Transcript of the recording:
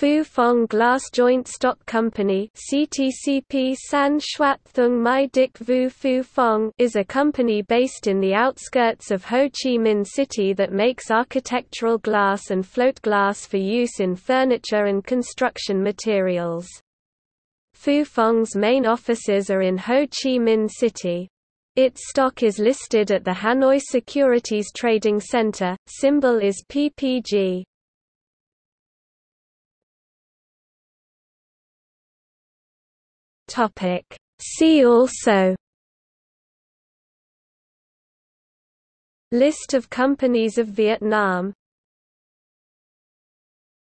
Phu Phong Glass Joint Stock Company CTCP San Thung Mai Dik Vu Phu Phong is a company based in the outskirts of Ho Chi Minh City that makes architectural glass and float glass for use in furniture and construction materials. Phu Phong's main offices are in Ho Chi Minh City. Its stock is listed at the Hanoi Securities Trading Center, symbol is PPG. Topic. See also List of companies of Vietnam